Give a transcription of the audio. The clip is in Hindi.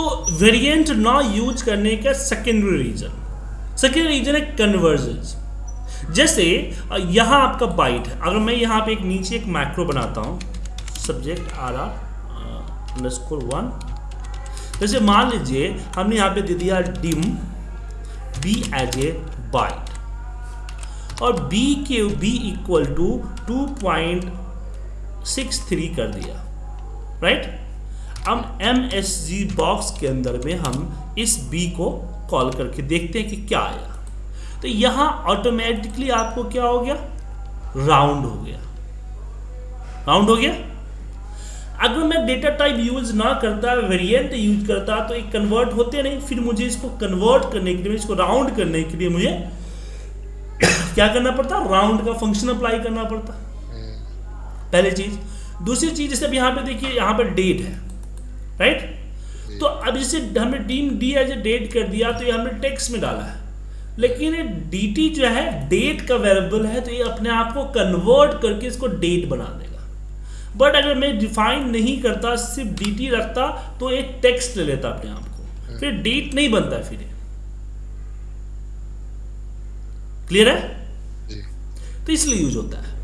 तो वेरिएंट ना यूज़ करने का सेकेंडरी रीजन सेकेंडरी रीजन है कन्वर्जेंस जैसे यहाँ आपका बाइट है। अगर मैं यहाँ पे एक नीचे एक मैक्रो बनाता हूँ subject R R underscore one जैसे मान लीजिए, हमने यहाँ पे दे दिया dim B as a byte और बी के B equal to two point six three कर दिया। राइट अब एम एस जी बॉक्स के अंदर में हम इस बी को कॉल करके देखते हैं कि क्या आया। तो यहाँ ऑटोमेटिकली आपको क्या हो गया? राउंड हो गया। राउंड हो गया? अगर मैं डेटा टाइप यूज़ ना करता वेरिएंट यूज़ करता तो एक कन्वर्ट होते नहीं। फिर मुझे इसको कन्वर्ट करने के लिए इसको राउंड करने के लिए मुझे क्या करना पड़ता? राउंड का फ़ंक्शन अप्लाई करना पड़ता। पहली चीज़। दूसरी चीज़ जैसे अब यहाँ पे देखिए यहाँ पर डेट है। राइट तो अब जैसे हमने deem D as a date कर दिया तो ये हमने टेक्स्ट में डाला है। लेकिन ये डीटी जो है डेट का वेरिएबल है तो ये अपने आप को कन्वर्ट करके इसको डेट बना देगा। बट अगर मैं डिफाइन नहीं करता सिर्फ़ डीटी रखता तो एक टेक्स्ट ले लेता अपने आप को। फिर डेट नहीं बनता फिर क्लियर है? तो इसलिए यूज़ होता है।